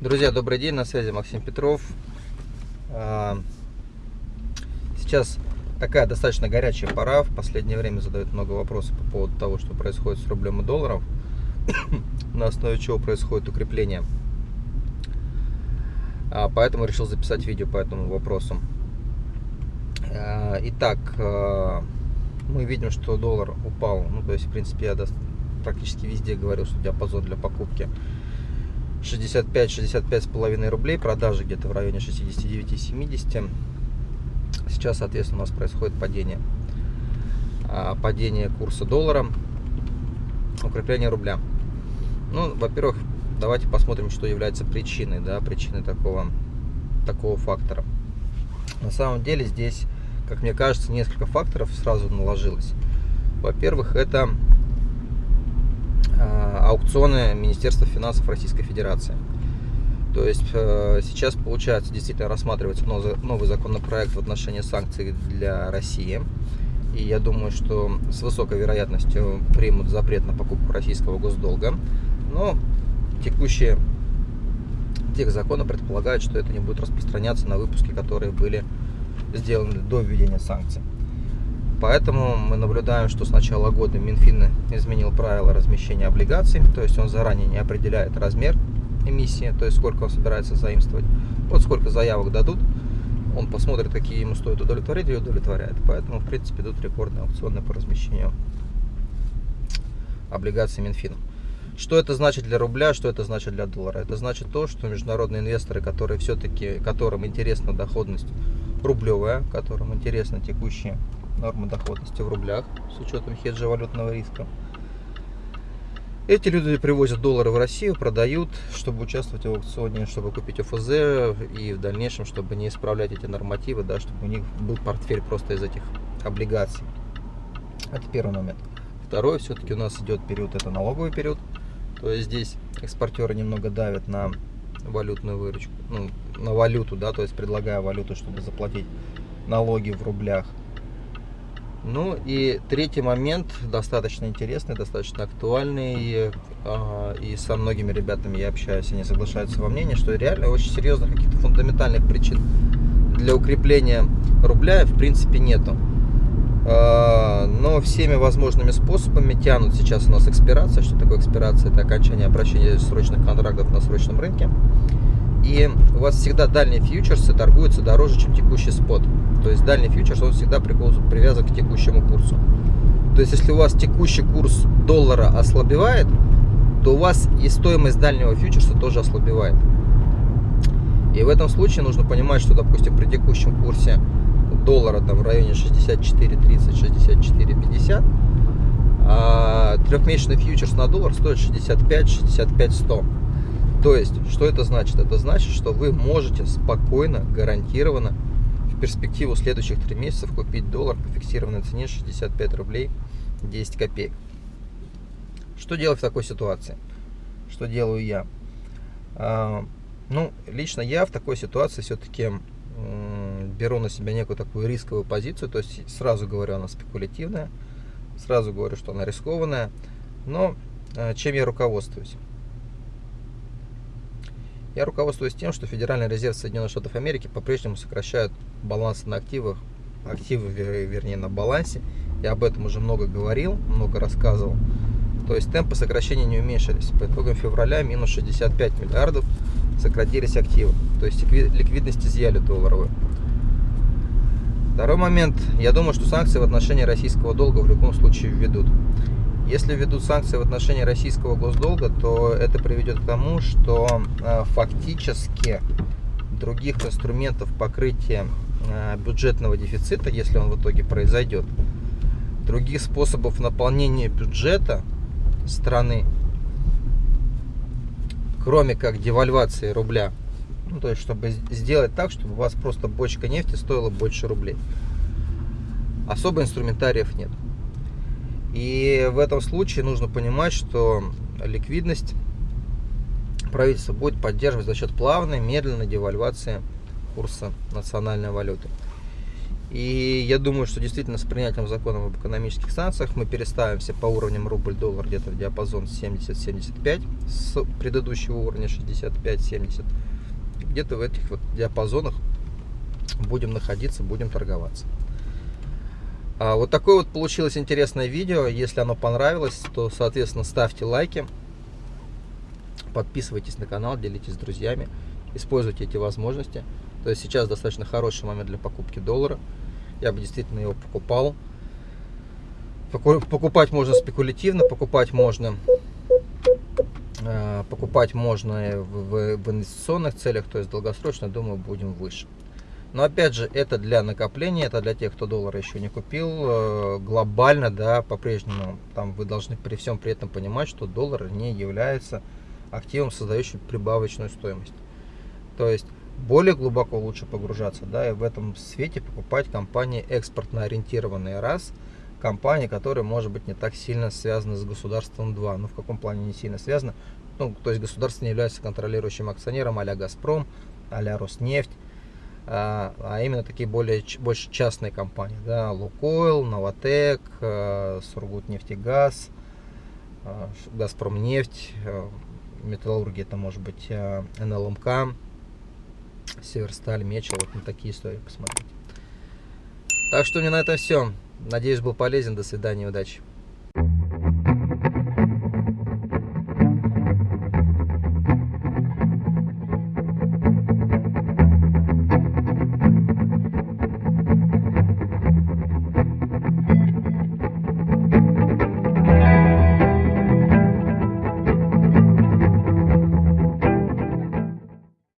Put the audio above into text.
Друзья, добрый день, на связи Максим Петров. А, сейчас такая достаточно горячая пора. В последнее время задают много вопросов по поводу того, что происходит с рублем и долларом, на основе чего происходит укрепление. А, поэтому решил записать видео по этому вопросу. А, итак, мы видим, что доллар упал. Ну, то есть, в принципе, я практически везде говорил, что диапазон для покупки 65-65 с половиной рублей, продажи где-то в районе 69-70. Сейчас, соответственно, у нас происходит падение. А, падение курса доллара, укрепление рубля. Ну, во-первых, давайте посмотрим, что является причиной, да, причиной такого, такого фактора. На самом деле здесь, как мне кажется, несколько факторов сразу наложилось. Во-первых, это аукционы Министерства финансов Российской Федерации. То есть э, сейчас, получается, действительно рассматривается новый законопроект в отношении санкций для России. И я думаю, что с высокой вероятностью примут запрет на покупку российского госдолга. Но текущие тех законы предполагают, что это не будет распространяться на выпуски, которые были сделаны до введения санкций. Поэтому мы наблюдаем, что с начала года Минфин изменил правила размещения облигаций, то есть он заранее не определяет размер эмиссии, то есть сколько он собирается заимствовать. Вот сколько заявок дадут, он посмотрит, какие ему стоит удовлетворить и удовлетворяет. Поэтому, в принципе, идут рекордные аукционы по размещению облигаций Минфина. Что это значит для рубля, что это значит для доллара? Это значит то, что международные инвесторы, которые все-таки, которым интересна доходность рублевая, которым интересны текущие нормы доходности в рублях с учетом хеджа валютного риска. Эти люди привозят доллары в Россию, продают, чтобы участвовать в аукционе, чтобы купить ОФЗ и в дальнейшем, чтобы не исправлять эти нормативы, да, чтобы у них был портфель просто из этих облигаций. Это первый момент. Второй, все-таки у нас идет период, это налоговый период. То есть здесь экспортеры немного давят на валютную выручку, ну, на валюту, да, то есть предлагая валюту, чтобы заплатить налоги в рублях. Ну и третий момент, достаточно интересный, достаточно актуальный, а, и со многими ребятами я общаюсь, они соглашаются во мнении, что реально очень серьезных каких-то фундаментальных причин для укрепления рубля в принципе нету. А, но всеми возможными способами тянут сейчас у нас экспирация. Что такое экспирация? Это окончание обращения срочных контрактов на срочном рынке. И у вас всегда дальние фьючерсы торгуются дороже, чем текущий спот. То есть дальний фьючерс, он всегда привязан к текущему курсу. То есть если у вас текущий курс доллара ослабевает, то у вас и стоимость дальнего фьючерса тоже ослабевает. И в этом случае нужно понимать, что, допустим, при текущем курсе доллара там в районе 64.30, 64.50, а трехмесячный фьючерс на доллар стоит 65, 65, 100. То есть, что это значит? Это значит, что вы можете спокойно, гарантированно в перспективу следующих 3 месяцев купить доллар по фиксированной цене 65 рублей 10 копеек. Что делать в такой ситуации? Что делаю я? А, ну, лично я в такой ситуации все-таки беру на себя некую такую рисковую позицию, то есть сразу говорю, она спекулятивная, сразу говорю, что она рискованная, но а, чем я руководствуюсь? Я руководствуюсь тем, что Федеральный резерв Соединенных Штатов Америки по-прежнему сокращает баланс на активах, активы, вернее, на балансе. Я об этом уже много говорил, много рассказывал. То есть темпы сокращения не уменьшились. По итогам февраля минус 65 миллиардов сократились активы. То есть ликвидность изъяли долларовую. Второй момент. Я думаю, что санкции в отношении российского долга в любом случае введут. Если введут санкции в отношении российского госдолга, то это приведет к тому, что э, фактически других инструментов покрытия э, бюджетного дефицита, если он в итоге произойдет, других способов наполнения бюджета страны, кроме как девальвации рубля, ну, то есть, чтобы сделать так, чтобы у вас просто бочка нефти стоила больше рублей. Особо инструментариев нет. И в этом случае нужно понимать, что ликвидность правительство будет поддерживать за счет плавной, медленной девальвации курса национальной валюты. И я думаю, что действительно с принятием закона об экономических санкциях мы переставимся по уровням рубль-доллар где-то в диапазон 70-75 с предыдущего уровня 65-70. Где-то в этих вот диапазонах будем находиться, будем торговаться. А вот такое вот получилось интересное видео. Если оно понравилось, то, соответственно, ставьте лайки, подписывайтесь на канал, делитесь с друзьями, используйте эти возможности. То есть сейчас достаточно хороший момент для покупки доллара я бы действительно его покупал. Покупать можно спекулятивно, покупать можно э, покупать можно в, в инвестиционных целях, то есть долгосрочно, думаю, будем выше. Но опять же, это для накопления, это для тех, кто доллар еще не купил. Э, глобально, да, по-прежнему, там вы должны при всем при этом понимать, что доллар не является активом, создающим прибавочную стоимость. То есть более глубоко лучше погружаться, да, и в этом свете покупать компании экспортно ориентированные раз, компании, которые, может быть, не так сильно связаны с государством 2. Ну, в каком плане не сильно связаны? Ну, то есть государство не является контролирующим акционером а-ля Газпром, а-ля Роснефть, а, а именно такие более, больше частные компании, да, Лукойл, Новотек, а, Сургутнефтегаз, а, Газпромнефть, металлургия, это может быть НЛМК, Северсталь, Мечел, вот на такие истории посмотреть. Так что у меня на этом все. Надеюсь, был полезен. До свидания, удачи.